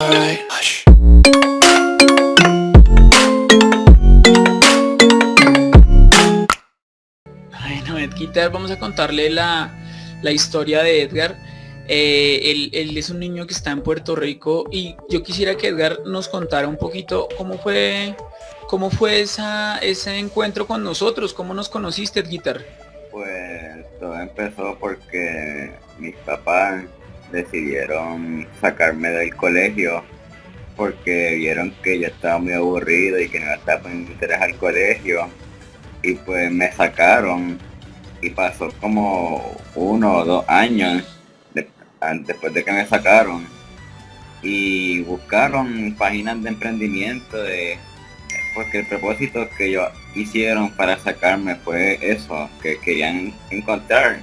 Bueno, Edgar, vamos a contarle la, historia de Edgar. Eh, él, es un niño que está en Puerto Rico y yo quisiera que Edgar nos contara un poquito cómo fue cómo fue esa, ese encuentro con nosotros, cómo nos conociste, Edgar. Pues todo empezó porque mis papás decidieron sacarme del colegio porque vieron que yo estaba muy aburrido y que no estaba poniendo interés al colegio. Y pues me sacaron y pasó como uno o dos años después de que me sacaron. Y buscaron páginas de emprendimiento de porque el propósito que ellos hicieron para sacarme fue eso que querían encontrar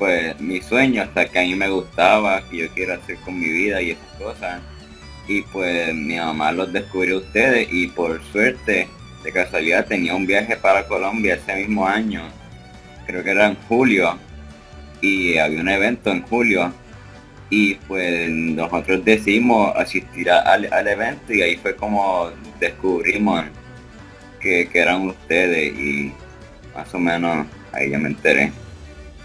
pues mi sueño hasta que a mí me gustaba, que yo quiero hacer con mi vida y esas cosas. Y pues mi mamá los descubrió ustedes y por suerte, de casualidad, tenía un viaje para Colombia ese mismo año. Creo que era en julio. Y había un evento en julio. Y pues nosotros decidimos asistir al, evento y ahí fue como descubrimos que, que eran ustedes y más o menos ahí ya me enteré.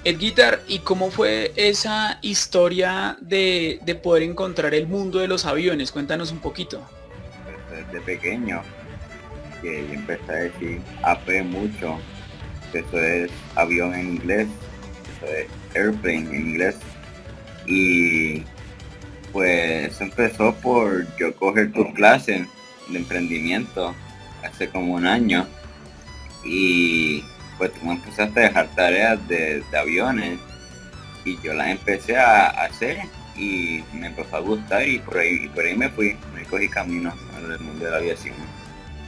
El guitar, ¿y cómo fue esa historia de, poder encontrar el mundo de los aviones? Cuéntanos un poquito. Desde pequeño, que yo empecé a decir AP mucho, eso es avión en inglés, eso es airplane en inglés. Y pues empezó por yo coger tus clases de emprendimiento hace como un año y pues tú me empezaste a dejar tareas de, aviones y yo las empecé a hacer y me empezó a gustar y por ahí, por ahí me fui, me cogí camino al mundo de la aviación.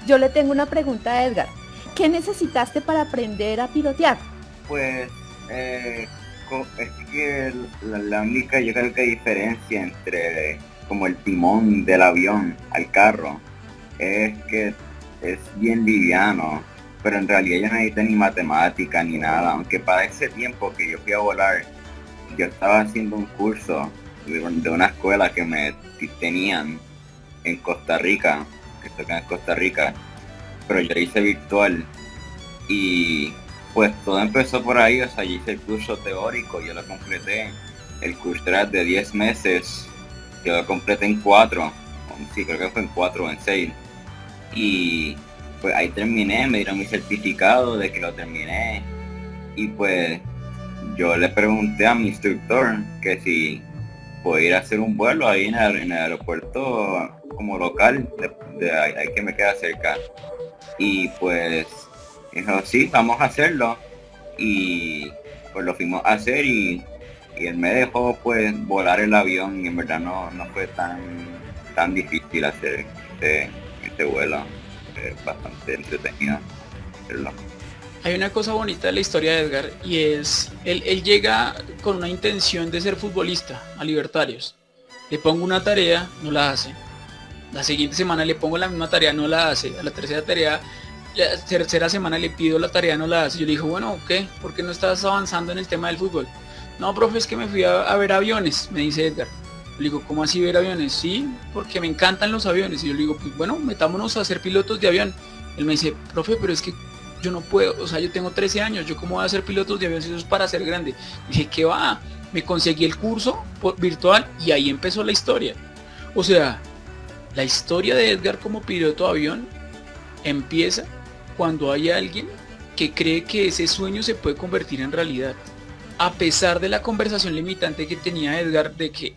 Yo le tengo una pregunta a Edgar. ¿Qué necesitaste para aprender a pilotear? Pues eh, es que la, única yo creo que diferencia entre como el timón del avión al carro es que es bien liviano pero en realidad yo no necesité ni matemática ni nada, aunque para ese tiempo que yo fui a volar, yo estaba haciendo un curso de una escuela que me tenían en Costa Rica, que toca en Costa Rica, pero yo hice virtual y pues todo empezó por ahí, o sea, yo hice el curso teórico, yo lo completé, el curso era de 10 meses, yo lo completé en 4, sí, creo que fue en 4 o en 6, y pues ahí terminé, me dieron mi certificado de que lo terminé y pues yo le pregunté a mi instructor que si podía ir a hacer un vuelo ahí en el, aeropuerto como local, de, ahí, que me queda cerca. Y pues dijo, sí, vamos a hacerlo. Y pues lo fuimos a hacer y, él me dejó pues volar el avión y en verdad no, no fue tan, tan difícil hacer este, este vuelo bastante entretenida. Hay una cosa bonita de la historia de Edgar y es, él, él llega con una intención de ser futbolista a Libertarios. Le pongo una tarea, no la hace. La siguiente semana le pongo la misma tarea, no la hace. A la tercera tarea, la tercera semana le pido la tarea, no la hace. Yo le digo, bueno, ¿qué? ¿Por qué no estás avanzando en el tema del fútbol? No, profe, es que me fui a ver aviones, me dice Edgar. Le digo, ¿cómo así ver aviones? Sí, porque me encantan los aviones. Y yo le digo, pues bueno, metámonos a ser pilotos de avión. Él me dice, profe, pero es que yo no puedo, o sea, yo tengo 13 años, ¿yo cómo voy a ser pilotos de avión si eso es para ser grande? dije, ¿qué va? Me conseguí el curso virtual y ahí empezó la historia. O sea, la historia de Edgar como piloto de avión empieza cuando hay alguien que cree que ese sueño se puede convertir en realidad. A pesar de la conversación limitante que tenía Edgar de que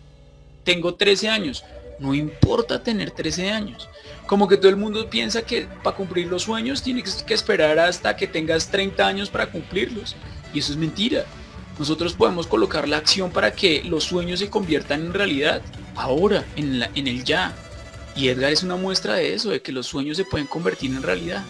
tengo 13 años. No importa tener 13 años. Como que todo el mundo piensa que para cumplir los sueños tienes que esperar hasta que tengas 30 años para cumplirlos. Y eso es mentira. Nosotros podemos colocar la acción para que los sueños se conviertan en realidad. Ahora, en, el ya. Y Edgar es una muestra de eso, de que los sueños se pueden convertir en realidad.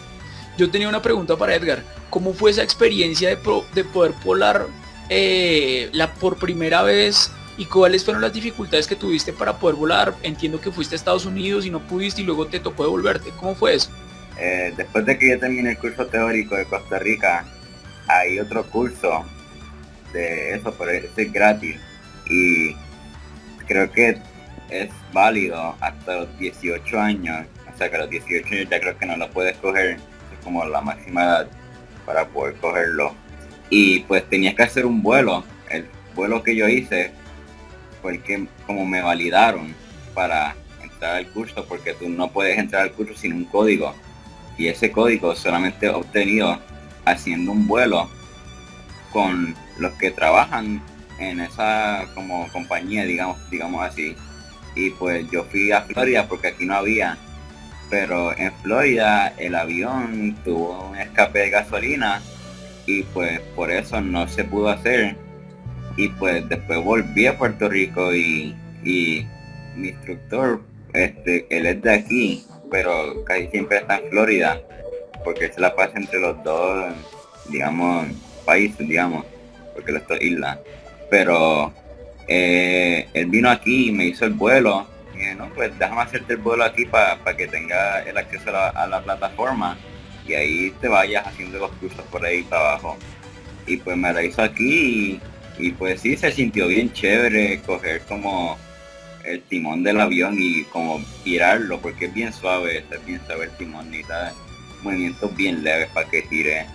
Yo tenía una pregunta para Edgar. ¿Cómo fue esa experiencia de, de poder volar eh, la, por primera vez ¿Y cuáles fueron las dificultades que tuviste para poder volar? Entiendo que fuiste a Estados Unidos y no pudiste y luego te tocó devolverte. ¿Cómo fue eso? Eh, después de que yo terminé el curso teórico de Costa Rica, hay otro curso de eso, pero es gratis. Y creo que es válido hasta los 18 años, o sea que a los 18 años ya creo que no lo puedes coger, es como la máxima edad para poder cogerlo. Y pues tenías que hacer un vuelo, el vuelo que yo hice fue el que como me validaron para entrar al curso, porque tú no puedes entrar al curso sin un código. Y ese código solamente obtenido haciendo un vuelo con los que trabajan en esa como compañía, digamos, digamos así. Y pues yo fui a Florida porque aquí no había. Pero en Florida el avión tuvo un escape de gasolina y pues por eso no se pudo hacer. Y pues después volví a Puerto Rico y, y mi instructor, este, él es de aquí, pero casi siempre está en Florida, porque se la pasa entre los dos, digamos, países, digamos, porque las dos islas pero eh, él vino aquí y me hizo el vuelo. Y dije, no, pues déjame hacerte el vuelo aquí para que tenga el acceso a la, plataforma y ahí te vayas haciendo los cursos por ahí para abajo. Y pues me la hizo aquí y, pues sí, se sintió bien chévere coger como el timón del avión y como girarlo porque es bien suave, es bien suave el timón, necesita movimientos bien leves para que gire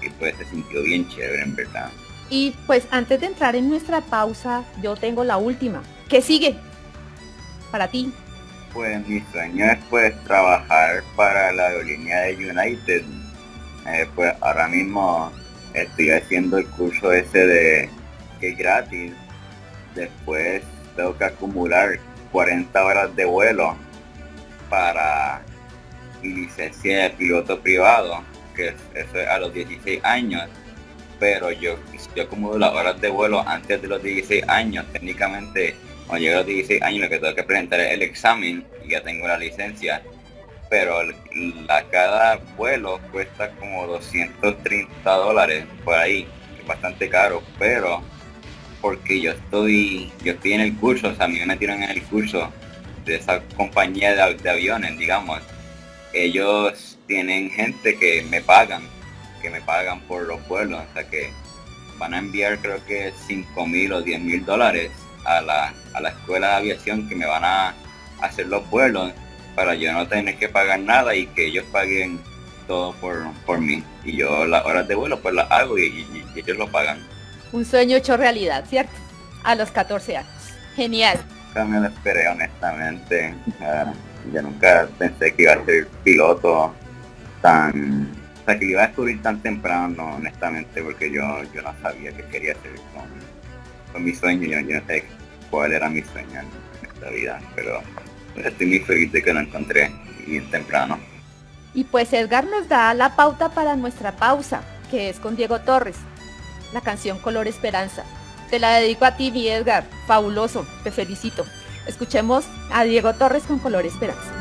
y pues se sintió bien chévere en verdad. Y pues antes de entrar en nuestra pausa, yo tengo la última. ¿Qué sigue para ti? Pues mi sueño es pues trabajar para la aerolínea de United. Eh, pues ahora mismo estoy haciendo el curso ese de que es gratis. Después tengo que acumular 40 horas de vuelo para mi licencia de piloto privado, que eso es a los 16 años pero yo, yo acumulo las horas de vuelo antes de los 16 años, técnicamente cuando llegue a los 16 años lo que tengo que presentar es el examen y ya tengo la licencia, pero la, cada vuelo cuesta como 230 dólares por ahí, es bastante caro, pero porque yo estoy, yo estoy en el curso, o sea, a mí me metieron en el curso de esa compañía de, aviones, digamos, ellos tienen gente que me pagan que me pagan por los vuelos, o sea que van a enviar creo que 5 mil o 10 mil dólares a la, a la escuela de aviación que me van a hacer los vuelos para yo no tener que pagar nada y que ellos paguen todo por, por mí. Y yo las horas de vuelo pues las hago y, ellos lo pagan. Un sueño hecho realidad, ¿cierto? A los 14 años. Genial. Nunca me lo esperé honestamente. yo nunca pensé que iba a ser piloto tan que iba a descubrir tan temprano, honestamente, porque yo, yo no sabía qué quería hacer con, mi sueño, yo, no sé cuál era mi sueño en esta vida, pero estoy muy feliz de que lo encontré bien temprano. Y pues Edgar nos da la pauta para nuestra pausa, que es con Diego Torres, la canción Color Esperanza. Te la dedico a ti, mi Edgar, fabuloso, te felicito. Escuchemos a Diego Torres con Color Esperanza.